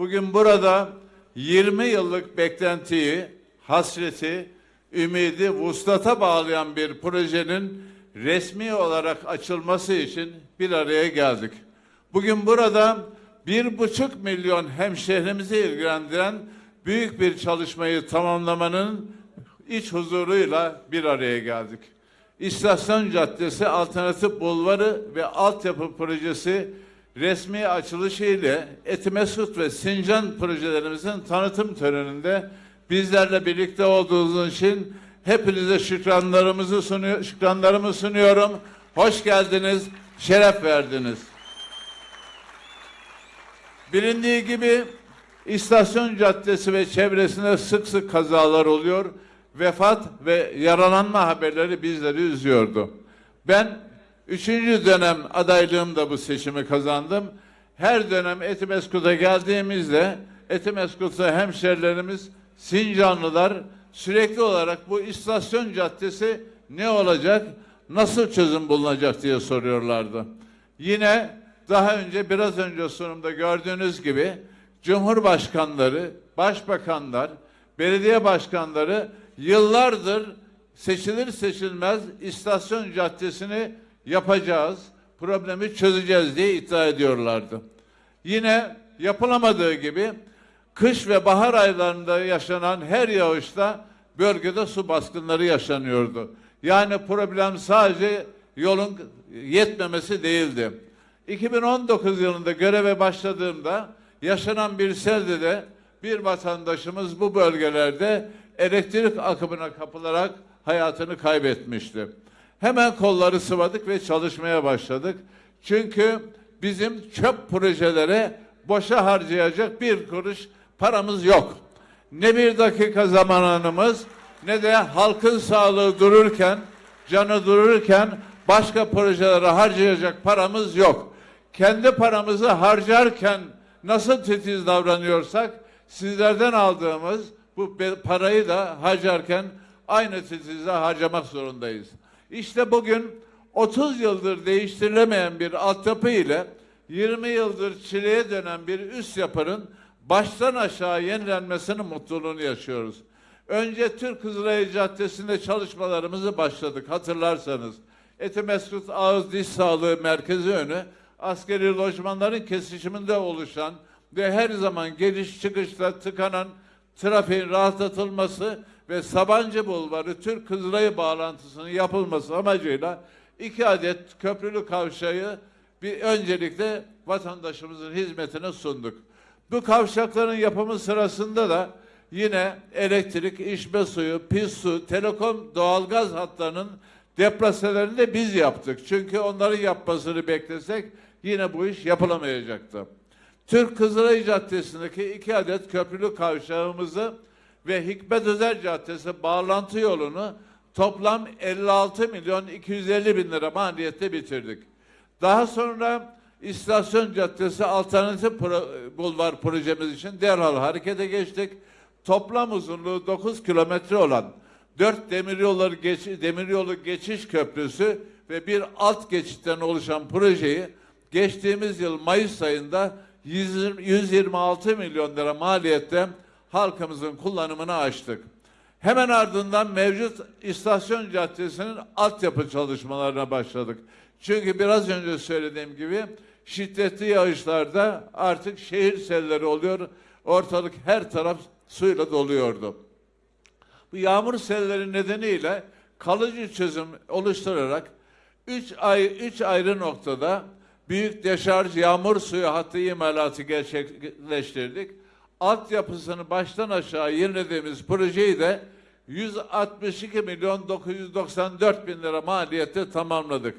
Bugün burada 20 yıllık beklentiyi, hasreti, ümidi vuslata bağlayan bir projenin resmi olarak açılması için bir araya geldik. Bugün burada bir buçuk milyon hemşehrimizi ilgilendiren büyük bir çalışmayı tamamlamanın iç huzuruyla bir araya geldik. İstasyon Caddesi Alternatif Bulvarı ve Altyapı Projesi resmi açılışı ile Etimesgut ve Sincan projelerimizin tanıtım töreninde bizlerle birlikte olduğunuz için hepinize şükranlarımızı sunuyor, şükranlarımı sunuyorum. Hoş geldiniz, şeref verdiniz. Bilindiği gibi İstasyon Caddesi ve çevresinde sık sık kazalar oluyor. Vefat ve yaralanma haberleri bizleri üzüyordu. Ben üçüncü dönem adaylığımda bu seçimi kazandım. Her dönem Etimeskut'a geldiğimizde Etimeskut'ta hemşerilerimiz, Sincanlılar sürekli olarak bu istasyon caddesi ne olacak, nasıl çözüm bulunacak diye soruyorlardı. Yine daha önce biraz önce sunumda gördüğünüz gibi Cumhurbaşkanları, başbakanlar, belediye başkanları yıllardır seçilir seçilmez istasyon caddesini yapacağız, problemi çözeceğiz diye iddia ediyorlardı. Yine yapılamadığı gibi kış ve bahar aylarında yaşanan her yağışta bölgede su baskınları yaşanıyordu. Yani problem sadece yolun yetmemesi değildi. 2019 yılında göreve başladığımda yaşanan bir selde de bir vatandaşımız bu bölgelerde elektrik akımına kapılarak hayatını kaybetmişti. Hemen kolları sıvadık ve çalışmaya başladık. Çünkü bizim çöp projelere boşa harcayacak bir kuruş paramız yok. Ne bir dakika zamanımız ne de halkın sağlığı dururken, canı dururken başka projelere harcayacak paramız yok. Kendi paramızı harcarken nasıl titiz davranıyorsak sizlerden aldığımız bu parayı da harcarken aynı titizle harcamak zorundayız. İşte bugün 30 yıldır değiştirilemeyen bir altyapı ile 20 yıldır çileye dönen bir üst yapının baştan aşağı yenilenmesinin mutluluğunu yaşıyoruz. Önce Türk Kızılayı Caddesi'nde çalışmalarımızı başladık hatırlarsanız. Etimeskut Ağız Diş Sağlığı Merkezi önü askeri lojmanların kesişiminde oluşan ve her zaman geliş çıkışta tıkanan trafiğin rahatlatılması ve Sabancı Bulvarı Türk Kızılayı bağlantısının yapılması amacıyla iki adet köprülü kavşağı bir öncelikle vatandaşımızın hizmetine sunduk. Bu kavşakların yapımı sırasında da yine elektrik, içme suyu, pis su, telekom, doğalgaz hatlarının depraselerini de biz yaptık. Çünkü onların yapmasını beklesek yine bu iş yapılamayacaktı. Türk Kızılay Caddesi'ndeki iki adet köprülü kavşağımızı ve Hikmet Özer Caddesi bağlantı yolunu toplam 56 milyon 250 bin lira maliyette bitirdik. Daha sonra İstasyon Caddesi Alternatif Pro- Bulvar projemiz için derhal harekete geçtik. Toplam uzunluğu 9 kilometre olan 4 demiryolu, geç, demiryolu geçiş köprüsü ve bir alt geçitten oluşan projeyi geçtiğimiz yıl Mayıs ayında 120 126 milyon lira maliyette halkımızın kullanımını açtık. Hemen ardından mevcut istasyon caddesinin altyapı çalışmalarına başladık. Çünkü biraz önce söylediğim gibi şiddetli yağışlarda artık şehir selleri oluyor. Ortalık her taraf suyla doluyordu. Bu yağmur selleri nedeniyle kalıcı çözüm oluşturarak 3 ay 3 ayrı noktada büyük deşarj yağmur suyu hattı imalatı gerçekleştirdik. Altyapısını baştan aşağı yenilediğimiz projeyi de 162 milyon 994 bin lira maliyette tamamladık.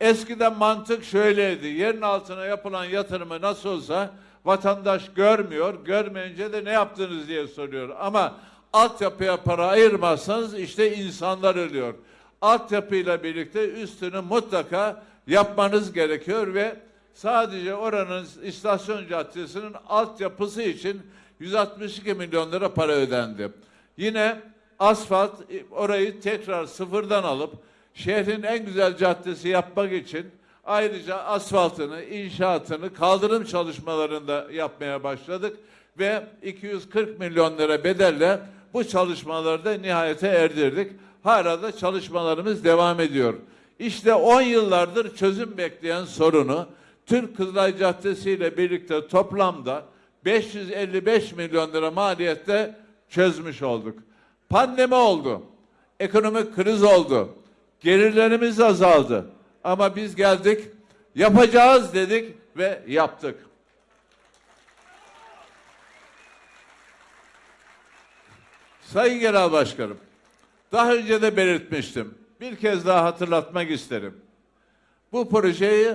Eskiden mantık şöyleydi. Yerin altına yapılan yatırımı nasıl olsa vatandaş görmüyor. Görmeyince de ne yaptınız diye soruyor. Ama altyapıya para ayırmazsanız işte insanlar ölüyor. Altyapıyla birlikte üstünü mutlaka yapmanız gerekiyor ve sadece oranın istasyon caddesinin altyapısı için 162 milyon lira para ödendi. Yine asfalt e, orayı tekrar sıfırdan alıp şehrin en güzel caddesi yapmak için Ayrıca asfaltını, inşaatını, kaldırım çalışmalarını da yapmaya başladık ve 240 milyon lira bedelle bu çalışmaları da nihayete erdirdik. Hala da çalışmalarımız devam ediyor. İşte 10 yıllardır çözüm bekleyen sorunu Türk Kızılay Caddesi ile birlikte toplamda 555 milyon lira maliyette çözmüş olduk. Pandemi oldu. Ekonomik kriz oldu. Gelirlerimiz azaldı. Ama biz geldik, yapacağız dedik ve yaptık. Sayın Genel Başkanım, daha önce de belirtmiştim. Bir kez daha hatırlatmak isterim. Bu projeyi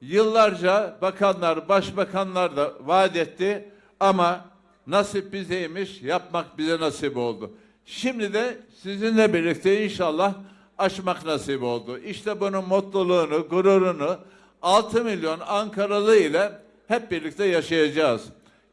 yıllarca bakanlar, başbakanlar da vaat etti ama nasip bizeymiş, yapmak bize nasip oldu. Şimdi de sizinle birlikte inşallah aşmak nasip oldu. İşte bunun mutluluğunu, gururunu 6 milyon Ankaralı ile hep birlikte yaşayacağız.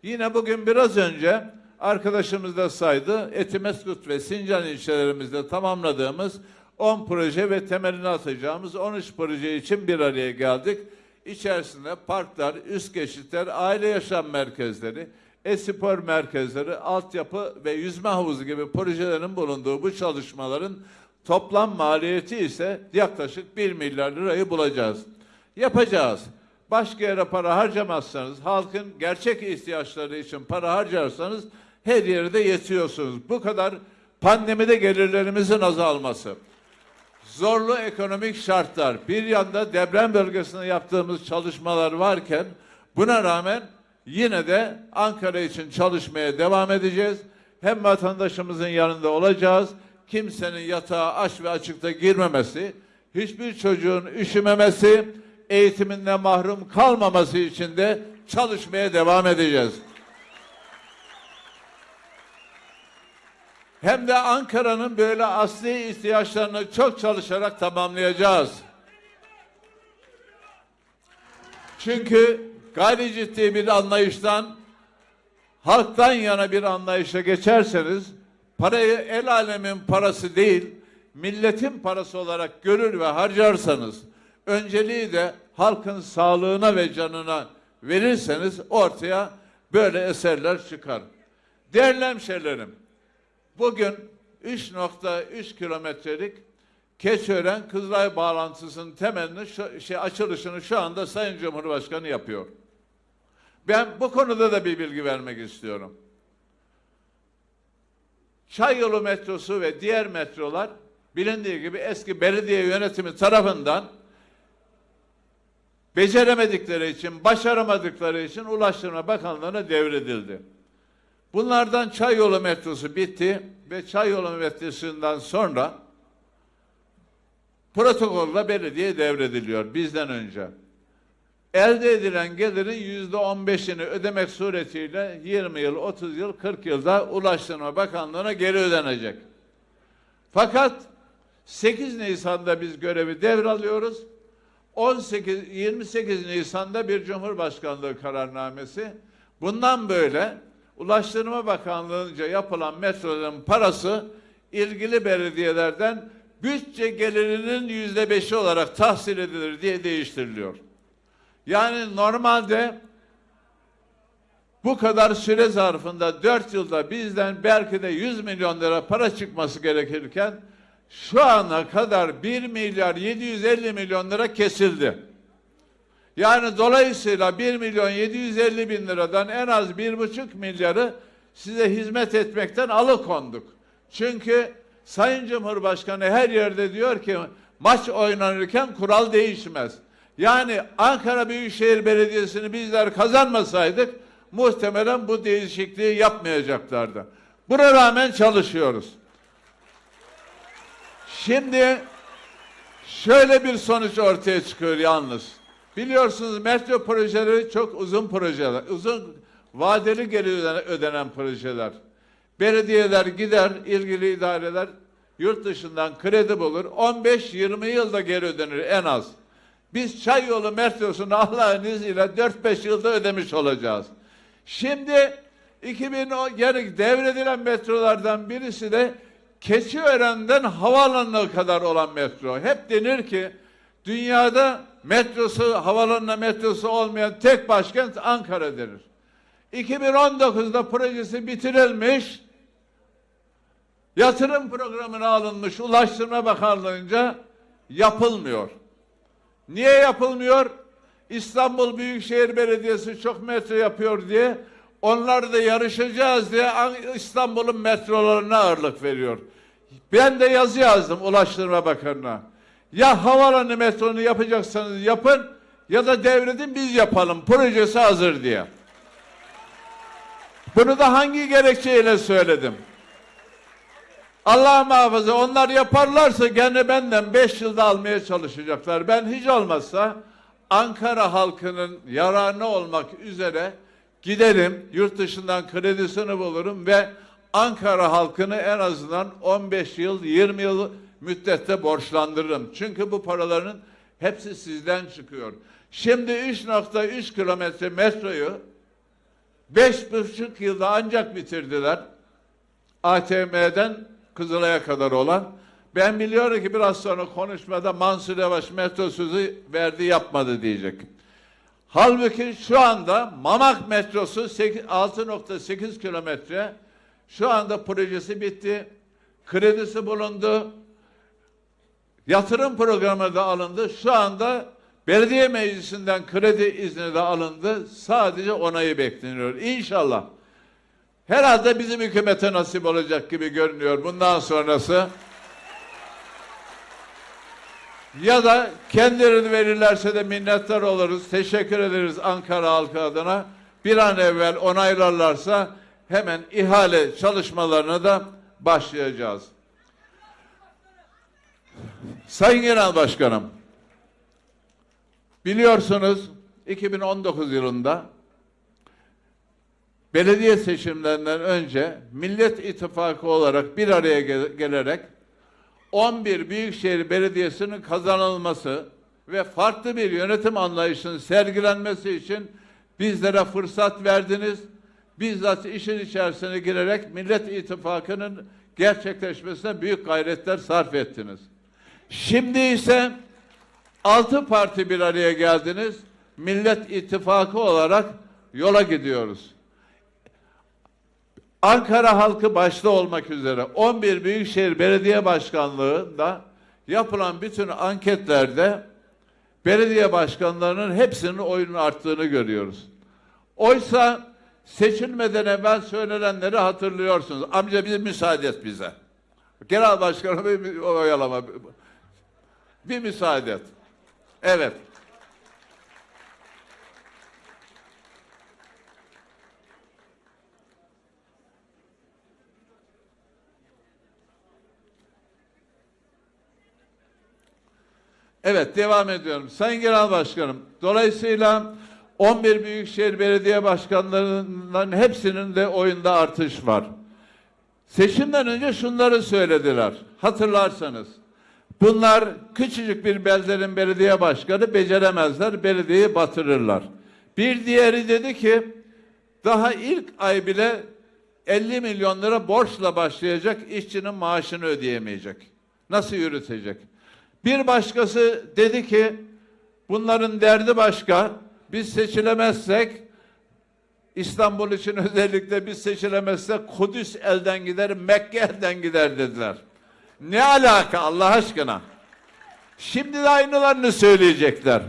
Yine bugün biraz önce arkadaşımız da saydı. Etimeskut ve Sincan ilçelerimizde tamamladığımız 10 proje ve temelini atacağımız 13 proje için bir araya geldik. İçerisinde parklar, üst geçitler, aile yaşam merkezleri, e-spor merkezleri, altyapı ve yüzme havuzu gibi projelerin bulunduğu bu çalışmaların toplam maliyeti ise yaklaşık 1 milyar lirayı bulacağız. Yapacağız. Başka yere para harcamazsanız, halkın gerçek ihtiyaçları için para harcarsanız her yerde yetiyorsunuz. Bu kadar pandemide gelirlerimizin azalması, zorlu ekonomik şartlar, bir yanda deprem bölgesinde yaptığımız çalışmalar varken buna rağmen yine de Ankara için çalışmaya devam edeceğiz. Hem vatandaşımızın yanında olacağız, kimsenin yatağa aç ve açıkta girmemesi, hiçbir çocuğun üşümemesi, eğitiminden mahrum kalmaması için de çalışmaya devam edeceğiz. Hem de Ankara'nın böyle asli ihtiyaçlarını çok çalışarak tamamlayacağız. Çünkü gayri ciddi bir anlayıştan halktan yana bir anlayışa geçerseniz parayı el alemin parası değil milletin parası olarak görür ve harcarsanız önceliği de halkın sağlığına ve canına verirseniz ortaya böyle eserler çıkar. Değerli hemşehrilerim, bugün 3.3 kilometrelik Keçiören Kızılay bağlantısının temelini şu, şey açılışını şu anda Sayın Cumhurbaşkanı yapıyor. Ben bu konuda da bir bilgi vermek istiyorum. Çayyolu metrosu ve diğer metrolar bilindiği gibi eski belediye yönetimi tarafından beceremedikleri için, başaramadıkları için Ulaştırma Bakanlığı'na devredildi. Bunlardan Çayyolu metrosu bitti ve Çayyolu metrosundan sonra protokolla belediye devrediliyor bizden önce. Elde edilen gelirin yüzde on beşini ödemek suretiyle 20 yıl, 30 yıl, 40 yılda Ulaştırma Bakanlığı'na geri ödenecek. Fakat 8 Nisan'da biz görevi devralıyoruz. 18 28 Nisan'da bir Cumhurbaşkanlığı kararnamesi. Bundan böyle Ulaştırma Bakanlığı'nca yapılan metroların parası ilgili belediyelerden bütçe gelirinin yüzde beşi olarak tahsil edilir diye değiştiriliyor. Yani normalde bu kadar süre zarfında dört yılda bizden belki de 100 milyon lira para çıkması gerekirken şu ana kadar 1 milyar 750 milyon lira kesildi. Yani dolayısıyla 1 milyon 750 bin liradan en az bir buçuk milyarı size hizmet etmekten alıkonduk. Çünkü Sayın Cumhurbaşkanı her yerde diyor ki maç oynanırken kural değişmez. Yani Ankara Büyükşehir Belediyesi'ni bizler kazanmasaydık muhtemelen bu değişikliği yapmayacaklardı. Buna rağmen çalışıyoruz. Şimdi şöyle bir sonuç ortaya çıkıyor yalnız. Biliyorsunuz metro projeleri çok uzun projeler, uzun vadeli geri ödenen projeler. Belediyeler gider, ilgili idareler yurt dışından kredi bulur. 15-20 yılda geri ödenir en az. Biz Çayyolu metrosunu Allah'ın izniyle 4-5 yılda ödemiş olacağız. Şimdi 2010 yani devredilen metrolardan birisi de Keçiören'den havaalanına kadar olan metro. Hep denir ki dünyada metrosu, havalanına metrosu olmayan tek başkent Ankara denir. 2019'da projesi bitirilmiş, yatırım programına alınmış Ulaştırma Bakanlığı'nca yapılmıyor. Niye yapılmıyor? İstanbul Büyükşehir Belediyesi çok metro yapıyor diye onlar da yarışacağız diye An- İstanbul'un metrolarına ağırlık veriyor. Ben de yazı yazdım Ulaştırma Bakanı'na. Ya havalanı metronu yapacaksanız yapın ya da devredin biz yapalım. Projesi hazır diye. Bunu da hangi gerekçeyle söyledim? Allah muhafaza onlar yaparlarsa gene benden beş yılda almaya çalışacaklar. Ben hiç olmazsa Ankara halkının yararına olmak üzere giderim, yurt dışından kredisini bulurum ve Ankara halkını en azından 15 yıl, 20 yıl müddette borçlandırırım. Çünkü bu paraların hepsi sizden çıkıyor. Şimdi 3.3 kilometre metroyu beş buçuk yılda ancak bitirdiler. ATM'den Kızılay'a kadar olan. Ben biliyorum ki biraz sonra konuşmada Mansur Yavaş metro sözü verdi yapmadı diyecek. Halbuki şu anda Mamak metrosu 8 6.8 kilometre şu anda projesi bitti. Kredisi bulundu. Yatırım programı da alındı. Şu anda belediye meclisinden kredi izni de alındı. Sadece onayı bekleniyor. İnşallah. Herhalde bizim hükümete nasip olacak gibi görünüyor bundan sonrası. Ya da kendileri verirlerse de minnettar oluruz. Teşekkür ederiz Ankara halkı adına. Bir an evvel onaylarlarsa hemen ihale çalışmalarına da başlayacağız. Sayın Genel Başkanım, biliyorsunuz 2019 yılında belediye seçimlerinden önce Millet İttifakı olarak bir araya gel- gelerek 11 Büyükşehir Belediyesi'nin kazanılması ve farklı bir yönetim anlayışının sergilenmesi için bizlere fırsat verdiniz. Bizzat işin içerisine girerek Millet İttifakı'nın gerçekleşmesine büyük gayretler sarf ettiniz. Şimdi ise altı parti bir araya geldiniz. Millet İttifakı olarak yola gidiyoruz. Ankara halkı başta olmak üzere 11 Büyükşehir Belediye Başkanlığı'nda yapılan bütün anketlerde belediye başkanlarının hepsinin oyunun arttığını görüyoruz. Oysa seçilmeden evvel söylenenleri hatırlıyorsunuz. Amca bir müsaade et bize. Genel başkanım bir oyalama. Bir müsaade et. Evet. Evet devam ediyorum. Sayın Genel Başkanım, dolayısıyla 11 Büyükşehir Belediye Başkanlarının hepsinin de oyunda artış var. Seçimden önce şunları söylediler. Hatırlarsanız. Bunlar küçücük bir beldenin belediye başkanı beceremezler, belediyeyi batırırlar. Bir diğeri dedi ki daha ilk ay bile 50 milyon lira borçla başlayacak, işçinin maaşını ödeyemeyecek. Nasıl yürütecek? Bir başkası dedi ki bunların derdi başka. Biz seçilemezsek İstanbul için özellikle biz seçilemezsek Kudüs elden gider, Mekke elden gider dediler. Ne alaka Allah aşkına? Şimdi de aynılarını söyleyecekler.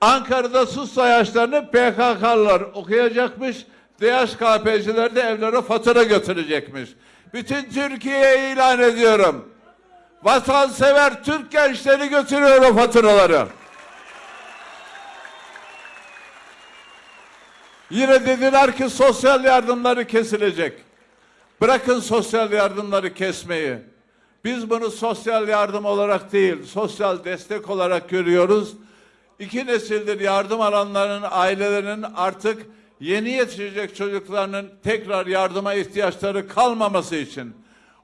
Ankara'da sus sayaçlarını PKK'lılar okuyacakmış. DHKP'ciler de evlere fatura götürecekmiş. Bütün Türkiye'ye ilan ediyorum. Vatansever Türk gençleri götürüyor o faturaları. Yine dediler ki sosyal yardımları kesilecek. Bırakın sosyal yardımları kesmeyi. Biz bunu sosyal yardım olarak değil, sosyal destek olarak görüyoruz. İki nesildir yardım alanların ailelerinin artık yeni yetişecek çocuklarının tekrar yardıma ihtiyaçları kalmaması için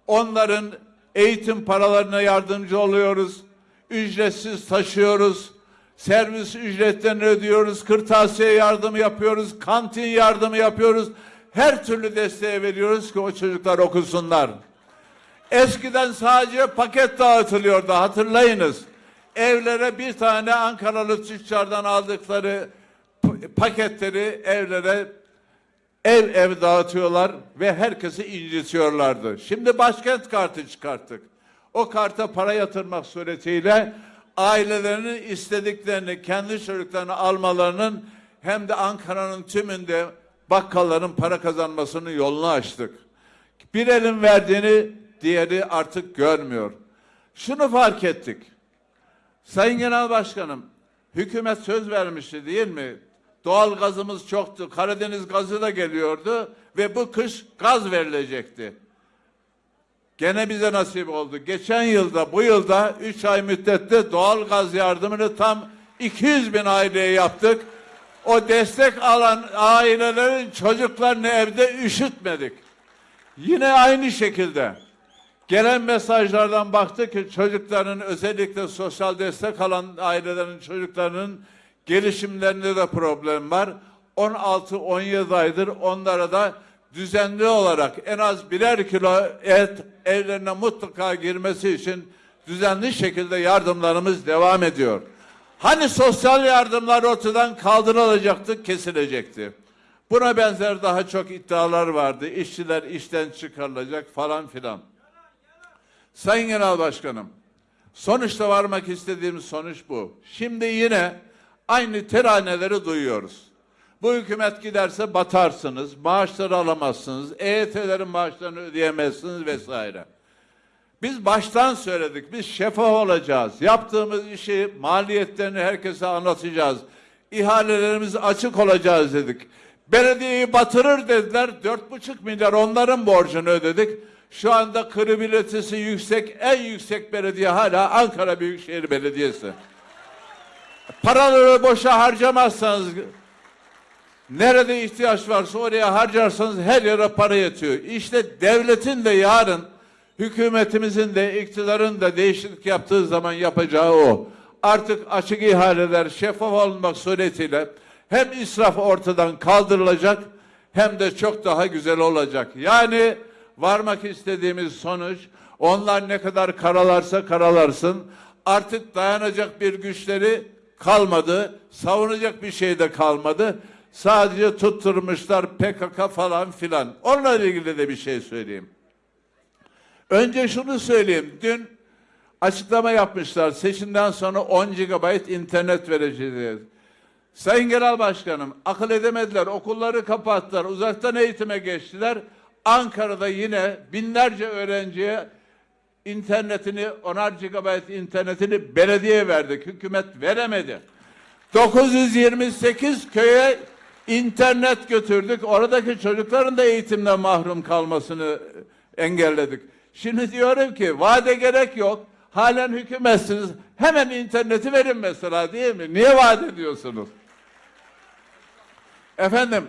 onların eğitim paralarına yardımcı oluyoruz. Ücretsiz taşıyoruz. Servis ücretlerini ödüyoruz. Kırtasiye yardımı yapıyoruz. Kantin yardımı yapıyoruz. Her türlü desteği veriyoruz ki o çocuklar okusunlar. Eskiden sadece paket dağıtılıyordu hatırlayınız. evlere bir tane Ankaralı tüccardan aldıkları paketleri evlere ev ev dağıtıyorlar ve herkesi incitiyorlardı. Şimdi başkent kartı çıkarttık. O karta para yatırmak suretiyle ailelerinin istediklerini kendi çocuklarını almalarının hem de Ankara'nın tümünde bakkalların para kazanmasının yolunu açtık. Bir elin verdiğini diğeri artık görmüyor. Şunu fark ettik. Sayın Genel Başkanım, hükümet söz vermişti değil mi? Doğal gazımız çoktu, Karadeniz gazı da geliyordu ve bu kış gaz verilecekti. Gene bize nasip oldu. Geçen yılda, bu yılda 3 ay müddette doğal gaz yardımını tam 200 bin aileye yaptık. O destek alan ailelerin çocuklarını evde üşütmedik. Yine aynı şekilde gelen mesajlardan baktık ki çocukların özellikle sosyal destek alan ailelerin çocuklarının gelişimlerinde de problem var. 16-17 aydır onlara da düzenli olarak en az birer kilo et evlerine mutlaka girmesi için düzenli şekilde yardımlarımız devam ediyor. Hani sosyal yardımlar ortadan kaldırılacaktı, kesilecekti. Buna benzer daha çok iddialar vardı. İşçiler işten çıkarılacak falan filan. Sayın Genel Başkanım, sonuçta varmak istediğimiz sonuç bu. Şimdi yine aynı teraneleri duyuyoruz. Bu hükümet giderse batarsınız, maaşları alamazsınız, EYT'lerin maaşlarını ödeyemezsiniz vesaire. Biz baştan söyledik, biz şeffaf olacağız. Yaptığımız işi, maliyetlerini herkese anlatacağız. İhalelerimiz açık olacağız dedik. Belediyeyi batırır dediler, dört buçuk milyar onların borcunu ödedik. Şu anda kredibilitesi yüksek, en yüksek belediye hala Ankara Büyükşehir Belediyesi. Paraları boşa harcamazsanız, nerede ihtiyaç varsa oraya harcarsanız her yere para yetiyor. İşte devletin de yarın hükümetimizin de iktidarın da değişiklik yaptığı zaman yapacağı o. Artık açık ihaleler şeffaf olmak suretiyle hem israf ortadan kaldırılacak hem de çok daha güzel olacak. Yani varmak istediğimiz sonuç onlar ne kadar karalarsa karalarsın artık dayanacak bir güçleri kalmadı. Savunacak bir şey de kalmadı. Sadece tutturmuşlar PKK falan filan. Onunla ilgili de bir şey söyleyeyim. Önce şunu söyleyeyim. Dün açıklama yapmışlar. Seçimden sonra 10 GB internet vereceğiz. Sayın Genel Başkanım akıl edemediler. Okulları kapattılar. Uzaktan eğitime geçtiler. Ankara'da yine binlerce öğrenciye internetini, onar GB internetini belediye verdik. Hükümet veremedi. 928 köye internet götürdük. Oradaki çocukların da eğitimden mahrum kalmasını engelledik. Şimdi diyorum ki vade gerek yok. Halen hükümetsiniz. Hemen interneti verin mesela değil mi? Niye vaat ediyorsunuz? Efendim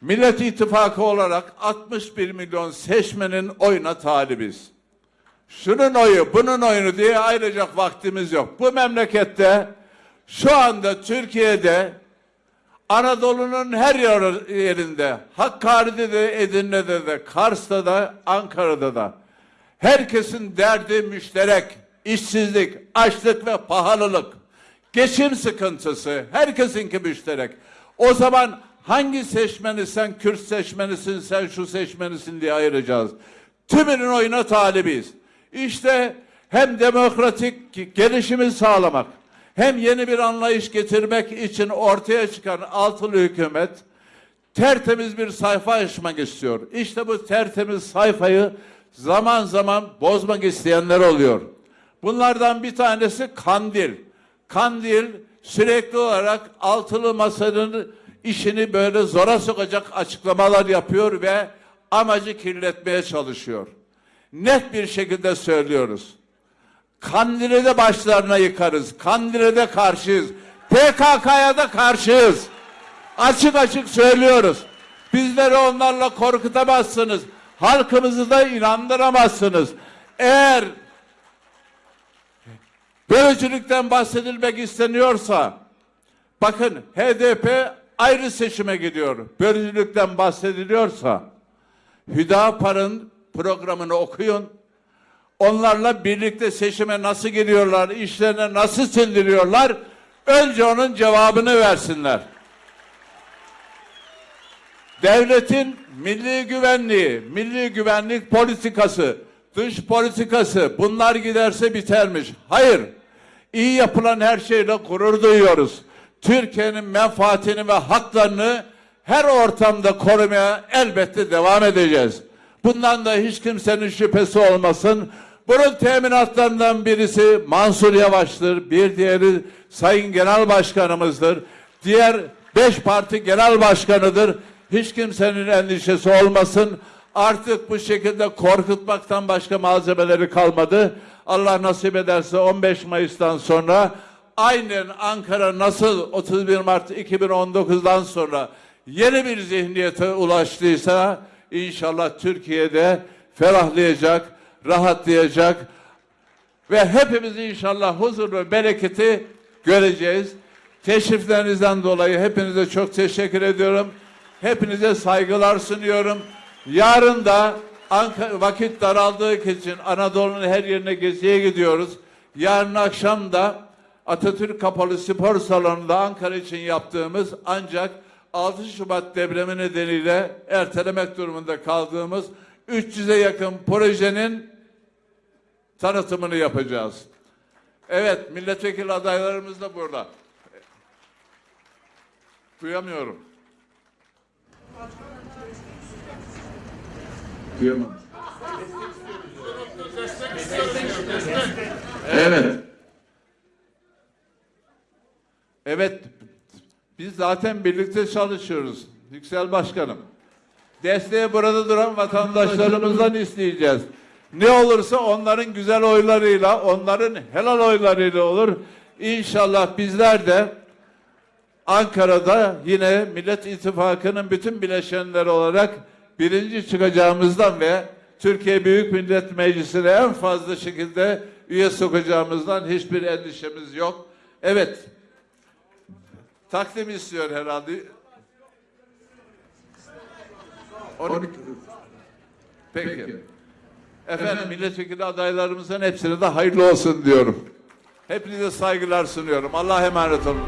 Millet İttifakı olarak 61 milyon seçmenin oyuna talibiz. Şunun oyu, bunun oyunu diye ayıracak vaktimiz yok. Bu memlekette şu anda Türkiye'de Anadolu'nun her yer- yerinde, Hakkari'de de, Edirne'de de, Kars'ta da, Ankara'da da herkesin derdi müşterek, işsizlik, açlık ve pahalılık, geçim sıkıntısı, herkesinki müşterek. O zaman hangi seçmeni sen Kürt seçmenisin, sen şu seçmenisin diye ayıracağız. Tümünün oyuna talibiz. İşte hem demokratik gelişimi sağlamak, hem yeni bir anlayış getirmek için ortaya çıkan altılı hükümet tertemiz bir sayfa açmak istiyor. İşte bu tertemiz sayfayı zaman zaman bozmak isteyenler oluyor. Bunlardan bir tanesi Kandil. Kandil sürekli olarak altılı masanın işini böyle zora sokacak açıklamalar yapıyor ve amacı kirletmeye çalışıyor. Net bir şekilde söylüyoruz. Kandil'i de başlarına yıkarız. Kandil'e de karşıyız. PKK'ya da karşıyız. Açık açık söylüyoruz. Bizleri onlarla korkutamazsınız. Halkımızı da inandıramazsınız. Eğer bölücülükten bahsedilmek isteniyorsa bakın HDP ayrı seçime gidiyor. Bölücülükten bahsediliyorsa Hüdapar'ın programını okuyun. onlarla birlikte seçime nasıl giriyorlar, işlerine nasıl sindiriyorlar? Önce onun cevabını versinler. Devletin milli güvenliği, milli güvenlik politikası, dış politikası bunlar giderse bitermiş. Hayır. İyi yapılan her şeyle gurur duyuyoruz. Türkiye'nin menfaatini ve haklarını her ortamda korumaya elbette devam edeceğiz. Bundan da hiç kimsenin şüphesi olmasın. Bunun teminatlarından birisi Mansur Yavaş'tır. Bir diğeri Sayın Genel Başkanımızdır. Diğer beş parti genel başkanıdır. Hiç kimsenin endişesi olmasın. Artık bu şekilde korkutmaktan başka malzemeleri kalmadı. Allah nasip ederse 15 Mayıs'tan sonra aynen Ankara nasıl 31 Mart 2019'dan sonra yeni bir zihniyete ulaştıysa inşallah Türkiye'de ferahlayacak, rahatlayacak ve hepimiz inşallah huzur ve bereketi göreceğiz. Teşriflerinizden dolayı hepinize çok teşekkür ediyorum. Hepinize saygılar sunuyorum. Yarın da Ankara, vakit daraldığı için Anadolu'nun her yerine geziye gidiyoruz. Yarın akşam da Atatürk Kapalı Spor Salonu'nda Ankara için yaptığımız ancak 6 Şubat depremi nedeniyle ertelemek durumunda kaldığımız 300'e yakın projenin tanıtımını yapacağız. Evet, milletvekili adaylarımız da burada. Duyamıyorum. Duyamam. Evet. Evet. Biz zaten birlikte çalışıyoruz. Yüksel Başkanım. Desteği burada duran vatandaşlarımızdan isteyeceğiz. Ne olursa onların güzel oylarıyla, onların helal oylarıyla olur. İnşallah bizler de Ankara'da yine Millet İttifakı'nın bütün bileşenleri olarak birinci çıkacağımızdan ve Türkiye Büyük Millet Meclisi'ne en fazla şekilde üye sokacağımızdan hiçbir endişemiz yok. Evet. Takdim istiyor herhalde. 12. Peki. Efendim milletvekili adaylarımızın hepsine de hayırlı olsun diyorum. Hepinize saygılar sunuyorum. Allah'a emanet olun.